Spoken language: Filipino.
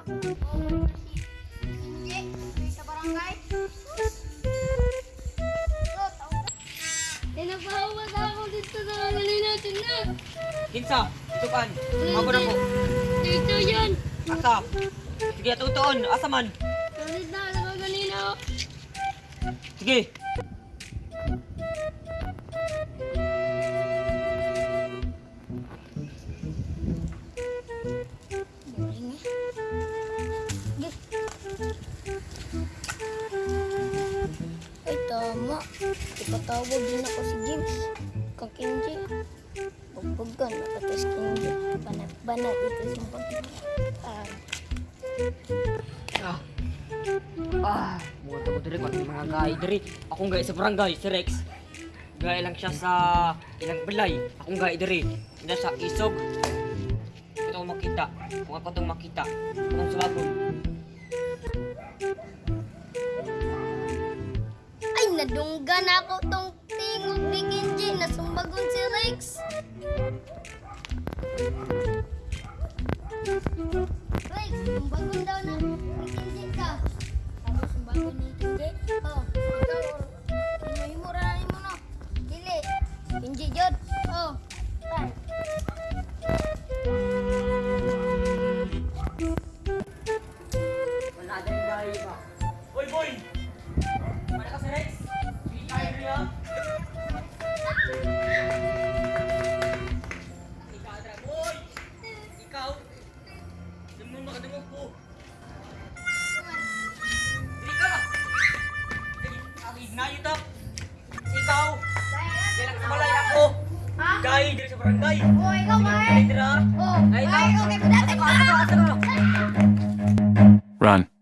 Sa ako dito sa kanalin natin na. Kinsa, tukan. Mabo na ko. Dito yan. Asa. Sige, tutuon. Asa man. Sulit na ako kanina. Sige. Ay, tama. Ipatawag din ako si James. Kang Kenji. Pagpagan, nakatas Kenji. Banat-banat ito sa pagpagan. Ah. Ah, muwan ko diri pati mga gay diri. Akong gay sa barangay, si Rex. Gay lang siya sa ilang balay. Akong gay diri. Ina sa isog. Ito makita. Kung ako itong makita. Kung sumabon. Nadungga na ako tong tingog ni Kenji. Nasumbagon si Rex. Rex, sumbagon daw na ni Kenji barangay. Oh, ikaw dira. Oh, Ay, okay, ka? Run.